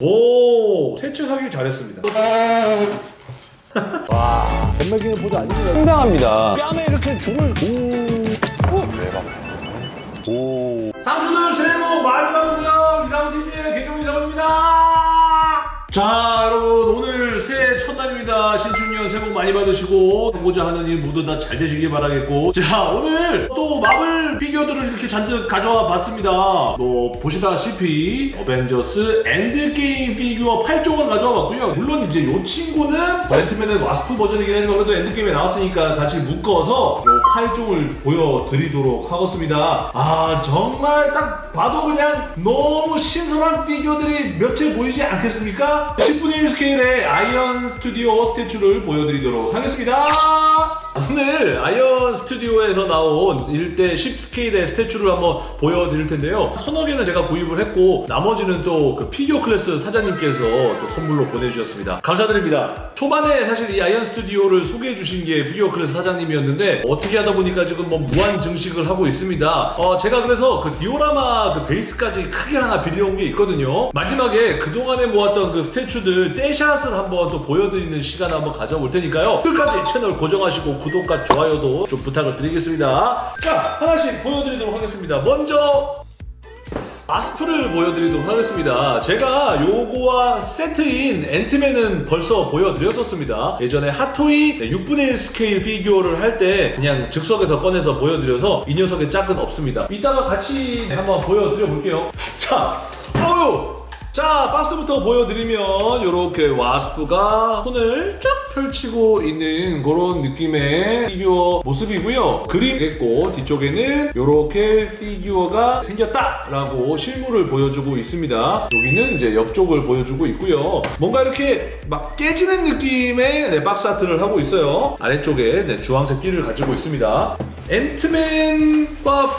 오 세차하기 잘했습니다. 전매기는 보조 아닙니다. 상당합니다. 뺨에 이렇게 줄을 상추들 새해 복 많이 받으세요. 이상TV의 개경이 정입니다. 자 여러분 오늘 새해 첫날입니다. 신 축년 새해 복 많이 받으시고 하고자 하는 일 모두 다 잘 되시길 바라겠고. 자 오늘 또 마블 피규어들을 이렇게 잔뜩 가져와 봤습니다. 뭐 보시다시피 어벤져스 엔드게임 피규어 8종을 가져와 봤고요. 물론 이제 요 친구는 앤트맨의 와스프 버전이긴 하지만 그래도 엔드게임에 나왔으니까 같이 묶어서 요 8종을 보여드리도록 하겠습니다. 아 정말 딱 봐도 그냥 너무 신선한 피규어들이 며칠 보이지 않겠습니까? 10분의 1 스케일의 아이언 스튜디오 statue를 보여 드리도록 하겠습니다 오늘 아이언 스튜디오에서 나온 1대 10 스케일의 statue를 한번 보여드릴 텐데요. 서너 개는 제가 구입을 했고 나머지는 또 그 피규어 클래스 사장님께서 또 선물로 보내주셨습니다. 감사드립니다. 초반에 사실 이 아이언 스튜디오를 소개해 주신 게 피규어 클래스 사장님이었는데 어떻게 하다 보니까 지금 뭐 무한 증식을 하고 있습니다. 어, 제가 그래서 그 디오라마 그 베이스까지 크게 하나 빌려온 게 있거든요. 마지막에 그동안에 모았던 그 statue들 떼샷을 한번 또 보여드리는 시간 한번 가져볼 테니까요. 끝까지 채널 고정하시고 구독과 좋아요도 좀 부탁을 드리겠습니다 자 하나씩 보여드리도록 하겠습니다 먼저 와스프를 보여드리도록 하겠습니다. 제가 요거와 세트인 앤트맨은 벌써 보여드렸었습니다. 예전에 핫토이 6분의 1 스케일 피규어를 할 때 그냥 즉석에서 꺼내서 보여드려서 이 녀석의 짝은 없습니다. 이따가 같이 한번 보여드려 볼게요. 자, 어유! 자 박스부터 보여드리면 이렇게 와스프가 손을 쫙 펼치고 있는 그런 느낌의 피규어 모습이고요. 그림 됐고 뒤쪽에는 이렇게 피규어가 생겼다 라고 실물을 보여주고 있습니다. 여기는 이제 옆쪽을 보여주고 있고요. 뭔가 이렇게 막 깨지는 느낌의 네, 박스 아트를 하고 있어요. 아래쪽에 네, 주황색 띠를 가지고 있습니다. 앤트맨과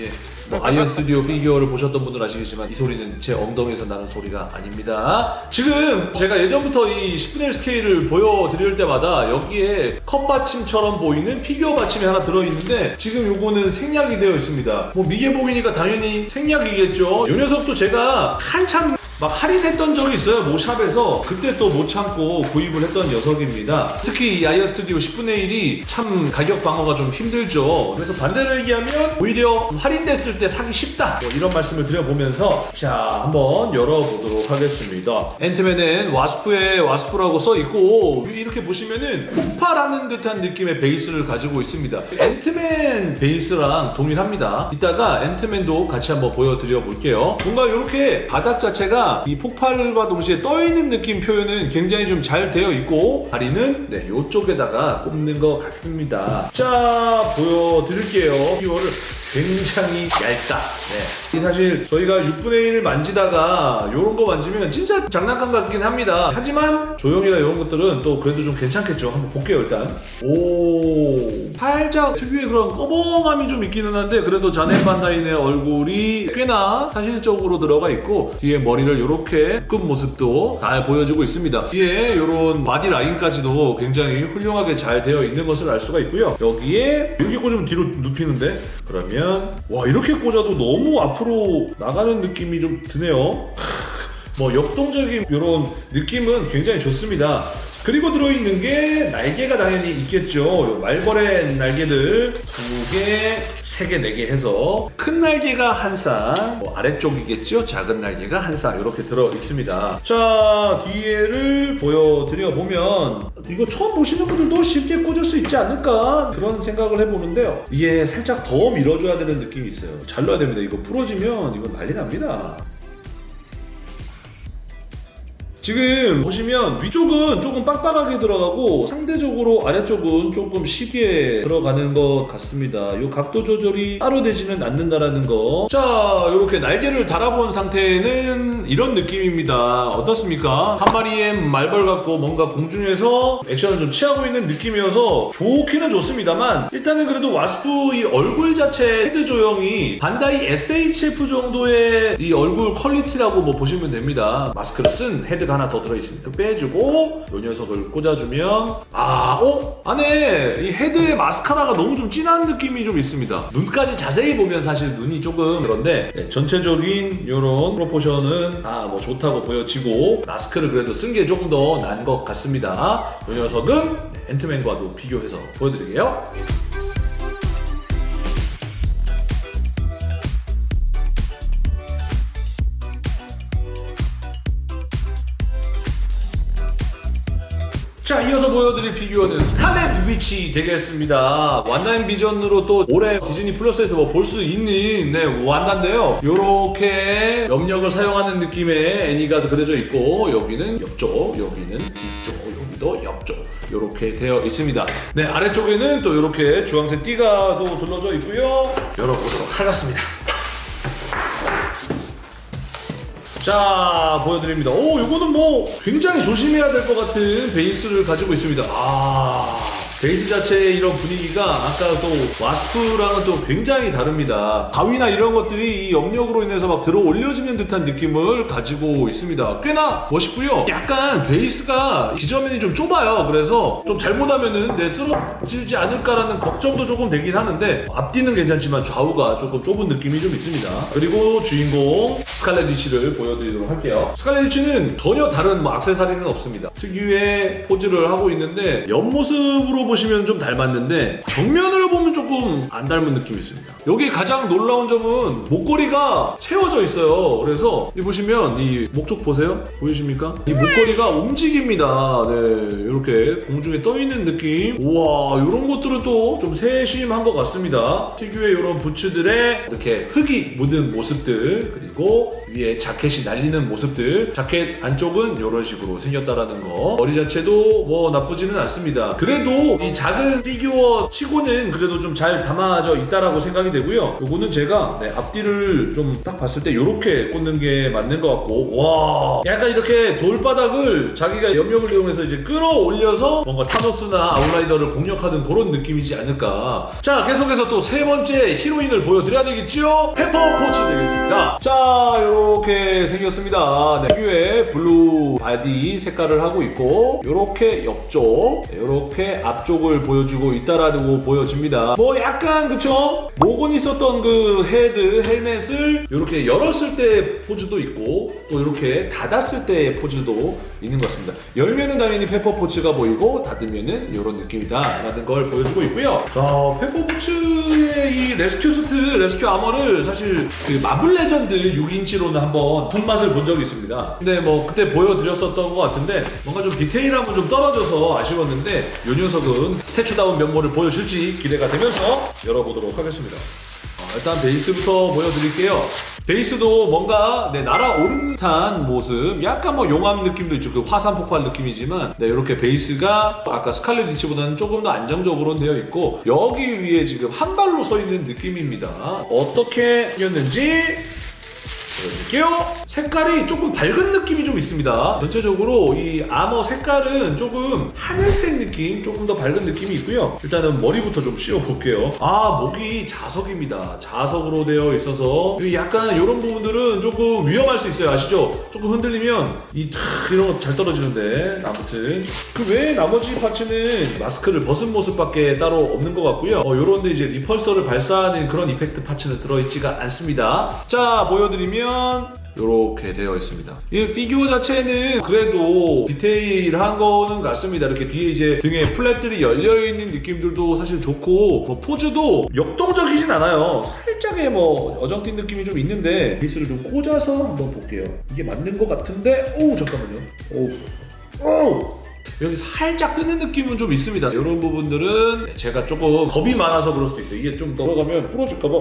예. 뭐 아이언 스튜디오 피규어를 보셨던 분들 아시겠지만 이 소리는 제 엉덩이에서 나는 소리가 아닙니다. 지금 제가 예전부터 이 10분의 1 스케일을 보여드릴 때마다 여기에 컵 받침처럼 보이는 피규어 받침이 하나 들어있는데 지금 요거는 생략이 되어 있습니다. 뭐 미개 보이니까 당연히 생략이겠죠. 이 녀석도 제가 한참 막 할인했던 적이 있어요 모 샵에서. 그때 또 못 참고 구입을 했던 녀석입니다. 특히 이 아이언 스튜디오 10분의 1이 참 가격 방어가 좀 힘들죠. 그래서 반대로 얘기하면 오히려 할인됐을 때 사기 쉽다. 뭐 이런 말씀을 드려보면서 자 한번 열어보도록 하겠습니다. 앤트맨 와스프에 와스프라고 써있고 이렇게 보시면은 폭발하는 듯한 느낌의 베이스를 가지고 있습니다. 앤트맨 베이스랑 동일합니다. 이따가 앤트맨도 같이 한번 보여드려 볼게요. 뭔가 이렇게 바닥 자체가 이 폭발과 동시에 떠있는 느낌 표현은 굉장히 좀 잘 되어 있고 다리는 네 이쪽에다가 꼽는 것 같습니다. 자 보여드릴게요. 피규어를 굉장히 얇다. 네. 이 사실 저희가 6분의 1 만지다가 이런 거 만지면 진짜 장난감 같긴 합니다. 하지만 조형이나 이런 것들은 또 그래도 좀 괜찮겠죠. 한번 볼게요 일단. 오 살짝 특유의 그런 꺼벙함이 좀 있기는 한데 그래도 자넷 반 다인의 얼굴이 꽤나 사실적으로 들어가 있고 뒤에 머리를 이렇게 묶은 모습도 잘 보여주고 있습니다. 뒤에 이런 바디 라인까지도 굉장히 훌륭하게 잘 되어 있는 것을 알 수가 있고요. 여기에 이렇게 꽂으면 뒤로 눕히는데? 그러면 와 이렇게 꽂아도 너무 앞으로 나가는 느낌이 좀 드네요 뭐 역동적인 이런 느낌은 굉장히 좋습니다. 그리고 들어있는 게 날개가 당연히 있겠죠. 요 말벌의 날개들 두 개, 세 개, 네개 해서 큰 날개가 한 쌍, 뭐 아래쪽이겠죠. 작은 날개가 한 쌍 이렇게 들어 있습니다. 자 뒤에를 보여드려 보면 이거 처음 보시는 분들도 쉽게 꽂을 수 있지 않을까 그런 생각을 해보는데요. 이게 살짝 더 밀어줘야 되는 느낌이 있어요. 잘 넣어야 됩니다. 이거 부러지면 이건 난리 납니다. 지금 보시면 위쪽은 조금 빡빡하게 들어가고 상대적으로 아래쪽은 조금 쉽게 들어가는 것 같습니다. 이 각도 조절이 따로 되지는 않는다라는 거. 자, 이렇게 날개를 달아본 상태는 이런 느낌입니다. 어떻습니까? 한 마리의 말벌 같고 뭔가 공중에서 액션을 좀 취하고 있는 느낌이어서 좋기는 좋습니다만 일단은 그래도 와스프 이 얼굴 자체 head 조형이 반다이 SHF 정도의 이 얼굴 퀄리티라고 뭐 보시면 됩니다. 마스크를 쓴 head가 소리가 하나 더 들어있습니다. 빼주고 이 녀석을 꽂아주면 아, 어? 안에 이 head의 마스카라가 너무 좀 진한 느낌이 좀 있습니다. 눈까지 자세히 보면 사실 눈이 조금 그런데 네, 전체적인 이런 프로포션은 다 뭐 좋다고 보여지고 마스크를 그래도 쓴 게 조금 더 난 것 같습니다. 이 녀석은 네, 앤트맨과도 비교해서 보여드릴게요. 피규어는 스칼렛 위치 되겠습니다. 완나인 비전으로 또 올해 디즈니 플러스에서 뭐 볼 수 있는 네 완나인데요. 요렇게 염력을 사용하는 느낌의 애니가 그려져 있고 여기는 옆쪽 여기는 뒤쪽 여기도 옆쪽 요렇게 되어 있습니다. 네 아래쪽에는 또 요렇게 주황색 띠가 또 둘러져 있고요. 열어보도록 하겠습니다 자 보여드립니다. 오 이거는 뭐 굉장히 조심해야 될 것 같은 베이스를 가지고 있습니다. 아 베이스 자체의 이런 분위기가 아까 또 와스프랑은 또 굉장히 다릅니다. 가위나 이런 것들이 이 염력으로 인해서 막 들어 올려지는 듯한 느낌을 가지고 있습니다. 꽤나 멋있고요. 약간 베이스가 기저면이 좀 좁아요. 그래서 좀 잘못하면은 내 쓰러지지 않을까라는 걱정도 조금 되긴 하는데 앞뒤는 괜찮지만 좌우가 조금 좁은 느낌이 좀 있습니다. 그리고 주인공 스칼렛 위치를 보여드리도록 할게요. 스칼렛 위치는 전혀 다른 뭐 액세서리는 없습니다. 특유의 포즈를 하고 있는데 옆모습으로 보시면 좀 닮았는데 보면 조금 안 닮은 느낌이 있습니다. 여기 가장 놀라운 점은 목걸이가 채워져 있어요. 그래서 이 보시면 이 목쪽 보세요. 보이십니까? 이 목걸이가 움직입니다. 네, 이렇게 공중에 떠 있는 느낌. 우와, 이런 것들은 또 좀 세심한 것 같습니다. 특유의 이런 부츠들의 이렇게 흙이 묻은 모습들 그리고 위에 자켓이 날리는 모습들 자켓 안쪽은 이런 식으로 생겼다라는 거 머리 자체도 뭐 나쁘지는 않습니다 그래도 이 작은 피규어 치고는 그래도 좀잘 담아져 있다라고 생각이 되고요. 요거는 제가 네, 앞뒤를 좀 딱 봤을 때 이렇게 꽂는 게 맞는 것 같고 와 약간 이렇게 돌바닥을 자기가 염력을 이용해서 이제 끌어올려서 뭔가 타노스나 아웃라이더를 공략하는 그런 느낌이지 않을까. 자 계속해서 또 세 번째 히로인을 보여드려야 되겠죠 페퍼 포츠 되겠습니다 자 이렇게 생겼습니다. 네, 피규어의 blue 바디 색깔을 하고 있고 이렇게 옆쪽 이렇게 앞쪽을 보여주고 있다라고 보여집니다. 뭐 약간 그쵸? 모건 있었던 그 head 헬멧을 이렇게 열었을 때 포즈도 있고 또 이렇게 닫았을 때 포즈도 있는 것 같습니다. 열면은 당연히 페퍼 포츠가 보이고 닫으면은 이런 느낌이다 라는 걸 보여주고 있고요. 자 페퍼 포츠의 이 rescue suit rescue armor를 사실 그 마블 레전드 6인치로는 한번 손맛을 본 적이 있습니다. 근데 뭐 그때 보여드렸었던 것 같은데 뭔가 좀 디테일함은 좀 떨어져서 아쉬웠는데 이 녀석은 statue다운 면모를 보여줄지 기대가 되면서 열어보도록 하겠습니다. 어, 일단 베이스부터 보여드릴게요. 베이스도 뭔가 네, 날아오른 듯한 모습, 약간 뭐 용암 느낌도 있죠. 그 화산 폭발 느낌이지만, 네, 이렇게 베이스가 아까 스칼렛 위치보다는 조금 더 안정적으로 되어 있고, 여기 위에 지금 한 발로 서 있는 느낌입니다. 어떻게 생겼는지 보여드릴게요. 색깔이 조금 밝은 느낌이 좀 있습니다. 전체적으로 이 아머 색깔은 조금 하늘색 느낌, 조금 더 밝은 느낌이 있고요. 일단은 머리부터 좀 씌워 볼게요. 아, 목이 자석입니다. 자석으로 되어 있어서 이 약간 이런 부분들은 조금 위험할 수 있어요. 아시죠? 조금 흔들리면 이탁 이런 거 잘 떨어지는데 아무튼 그 외에 나머지 parts는 마스크를 벗은 모습밖에 따로 없는 것 같고요. 어, 요런데 이제 repulsor를 발사하는 그런 effect parts는 들어있지가 않습니다. 자, 보여드리면 이렇게 되어 있습니다. 이 피규어 자체는 그래도 디테일한 거는 같습니다. 이렇게 뒤에 이제 등에 flap들이 열려 있는 느낌들도 사실 좋고 뭐 포즈도 역동적이진 않아요. 살짝의 뭐 어정쩡한 느낌이 좀 있는데 베이스를 좀 꽂아서 한번 볼게요. 이게 맞는 것 같은데 오 잠깐만요. 오. 오! 여기 살짝 뜨는 느낌은 좀 있습니다. 이런 부분들은 제가 조금 겁이 많아서 그럴 수도 있어요. 이게 좀 들어가면 부러질까봐.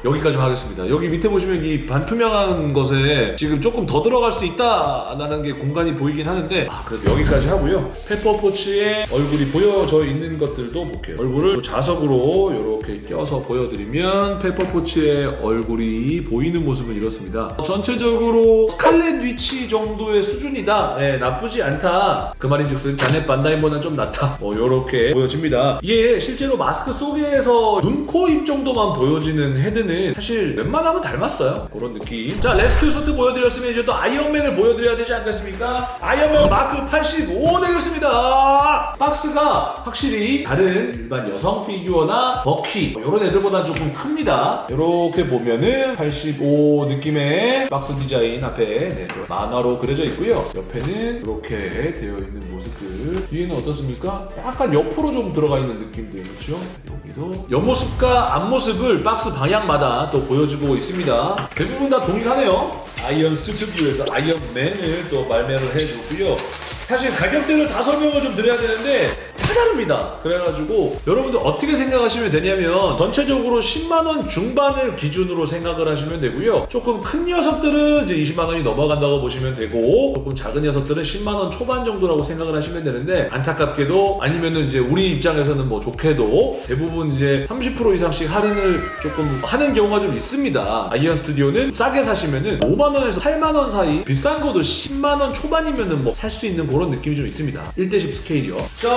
아, 여기까지 하겠습니다. 여기 밑에 보시면 이 반투명한 것에 지금 조금 더 들어갈 수도 있다라는 게 공간이 보이긴 하는데 아, 그래도 여기까지 하고요. 페퍼포츠의 얼굴이 보여져 있는 것들도 볼게요. 얼굴을 자석으로 이렇게 껴서 보여드리면 페퍼포츠의 얼굴이 보이는 모습은 이렇습니다. 전체적으로 스칼렛 위치 정도의 수준이다. 네, 나쁘지 않다. 그 말인즉슨 자넷 반다이보다는 좀 낫다. 뭐 이렇게 보여집니다. 이게 실제로 마스크 속에서 눈, 코, 입 정도만 보여지는 head는 멘트는 사실 웬만하면 닮았어요. 그런 느낌. 자, rescue suit 보여드렸으면 이제 또 아이언맨을 보여드려야 되지 않겠습니까? 아이언맨 마크 85 되겠습니다. 박스가 확실히 다른 일반 여성 피규어나 버키 이런 애들보다 조금 큽니다. 이렇게 보면은 85 느낌의 박스 디자인 앞에 네, 또 만화로 그려져 있고요. 옆에는 이렇게 되어 있는 모습들. 뒤에는 어떻습니까? 약간 옆으로 좀 들어가 있는 느낌도 있죠. 여기도 옆모습과 앞모습을 박스 방향마다 또 보여주고 있습니다. 대부분 다 동일하네요. 아이언 스튜디오에서 아이언맨을 또 발매를 해주고요. 사실 가격대를 다 설명을 좀 드려야 되는데 다 다릅니다. 그래가지고 여러분들 어떻게 생각하시면 되냐면 전체적으로 10만 원 중반을 기준으로 생각을 하시면 되고요. 조금 큰 녀석들은 이제 20만 원이 넘어간다고 보시면 되고 조금 작은 녀석들은 10만 원 초반 정도라고 생각을 하시면 되는데 안타깝게도 아니면은 이제 우리 입장에서는 뭐 좋게도 대부분 이제 30% 이상씩 할인을 조금 하는 경우가 좀 있습니다. 아이언 스튜디오는 싸게 사시면은 5만 원에서 8만 원 사이 비싼 거도 10만 원 초반이면은 뭐 살 수 있는 그런 느낌이 좀 있습니다. 1대10 스케일이요. 자,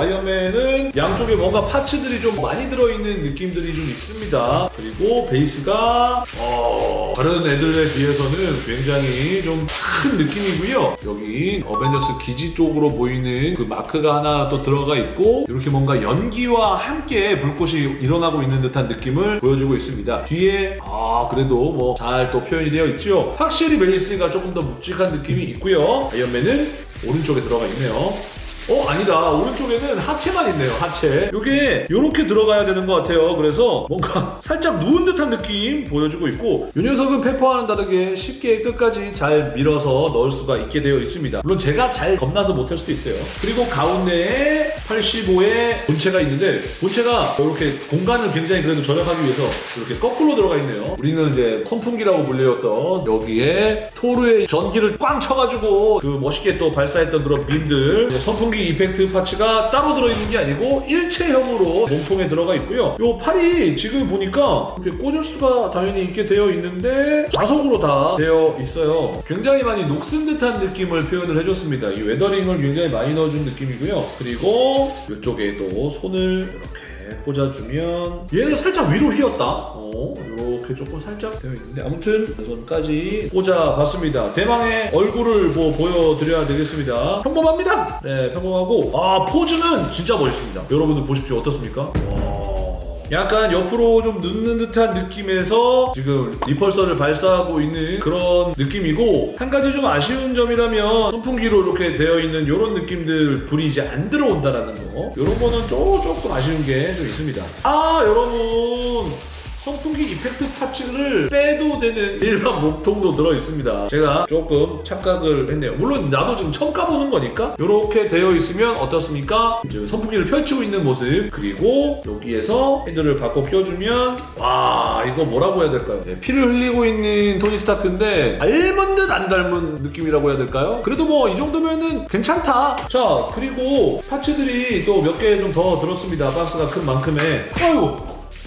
아이언맨은 양쪽에 뭔가 파츠들이 좀 많이 들어있는 느낌들이 좀 있습니다. 그리고 베이스가 어, 다른 애들에 비해서는 굉장히 좀 큰 느낌이고요. 여기 어벤져스 기지 쪽으로 보이는 그 마크가 하나 또 들어가 있고 이렇게 뭔가 연기와 함께 불꽃이 일어나고 있는 듯한 느낌을 보여주고 있습니다. 뒤에 아 그래도 뭐 잘 또 표현이 되어 있죠. 확실히 멜리스가 조금 더 묵직한 느낌이 있고요. 아이언맨은 오른쪽에 들어가 있네요. 어 아니다. 오른쪽에는 하체만 있네요 하체. 이게 이렇게 들어가야 되는 것 같아요. 그래서 뭔가 살짝 누운 듯한 느낌 보여주고 있고 이 녀석은 페퍼와는 다르게 쉽게 끝까지 잘 밀어서 넣을 수가 있게 되어 있습니다. 물론 제가 잘 겁나서 못할 수도 있어요. 그리고 가운데에 85의 본체가 있는데 본체가 이렇게 공간을 굉장히 그래도 절약하기 위해서 이렇게 거꾸로 들어가 있네요. 우리는 이제 선풍기라고 불리웠던 여기에 토르의 전기를 꽝 쳐가지고 그 멋있게 또 발사했던 그런 빔들 선풍 기 이펙트 파츠가 따로 들어있는 게 아니고 일체형으로 몸통에 들어가 있고요. 요 팔이 지금 보니까 이렇게 꽂을 수가 당연히 있게 되어 있는데 자석으로 다 되어 있어요. 굉장히 많이 녹슨 듯한 느낌을 표현을 해줬습니다. 이 weathering을 굉장히 많이 넣어준 느낌이고요. 그리고 이쪽에도 손을 이렇게 꽂아주면 얘는 살짝 위로 휘었다. 어, 이렇게 조금 살짝 되어 있는데 아무튼 손까지 꽂아봤습니다. 대망의 얼굴을 뭐 보여드려야 되겠습니다. 평범합니다. 네, 평범하고 아 포즈는 진짜 멋있습니다. 여러분들 보십시오. 어떻습니까? 와. 약간 옆으로 좀 눕는 듯한 느낌에서 지금 repulsor를 발사하고 있는 그런 느낌이고 한 가지 좀 아쉬운 점이라면 선풍기로 이렇게 되어 있는 이런 느낌들 불이 이제 안 들어온다라는 거. 이런 거는 또 조금 아쉬운 게 좀 있습니다. 아 여러분 선풍기 effect parts를 빼도 되는 일반 몸통도 들어 있습니다. 제가 조금 착각을 했네요. 물론 나도 지금 처음 까보는 거니까 이렇게 되어 있으면 어떻습니까? 이제 선풍기를 펼치고 있는 모습 그리고 여기에서 헤드를 바꿔 껴주면 와 이거 뭐라고 해야 될까요? 네, 피를 흘리고 있는 토니 스타크인데 닮은 듯 안 닮은 느낌이라고 해야 될까요? 그래도 뭐 이 정도면은 괜찮다. 자 그리고 parts들이 또 몇 개 좀 더 들었습니다. 박스가 큰 만큼에 아유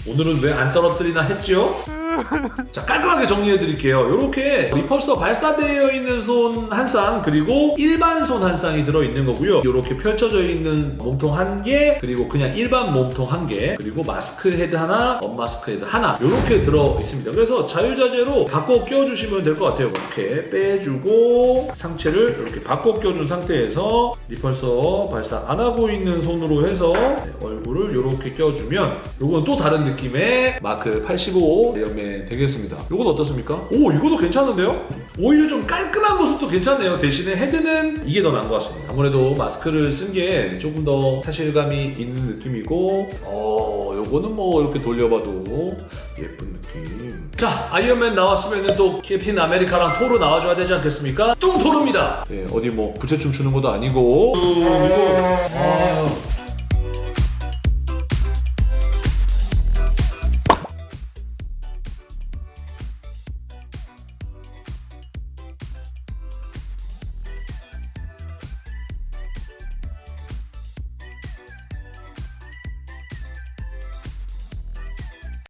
오늘은 왜 안 떨어뜨리나 했죠? 자 깔끔하게 정리해 드릴게요. 이렇게 repulsor 발사되어 있는 손 한 쌍 그리고 일반 손 한 쌍이 들어있는 거고요. 이렇게 펼쳐져 있는 몸통 한 개 그리고 그냥 일반 몸통 한 개 그리고 마스크 헤드 하나 unmask 헤드 하나 이렇게 들어 있습니다. 그래서 자유자재로 바꿔 껴주시면 될 것 같아요. 이렇게 빼주고 상체를 이렇게 바꿔 껴준 상태에서 repulsor 발사 안 하고 있는 손으로 해서 네, 얼굴을 이렇게 껴주면 이건 또 다른 느낌의 마크 85 연매 되겠습니다. 이건 어떻습니까? 오 이거도 괜찮은데요? 오히려 좀 깔끔한 모습도 괜찮네요. 대신에 헤드는 이게 더 나은 것 같습니다. 아무래도 마스크를 쓴 게 조금 더 사실감이 있는 느낌이고 어 요거는 뭐 이렇게 돌려봐도 예쁜 느낌. 자 아이언맨 나왔으면 또 캡틴 아메리카랑 토르 나와줘야 되지 않겠습니까? 뚱토르입니다. 네, 어디 뭐 부채춤 추는 것도 아니고 음, 이거 아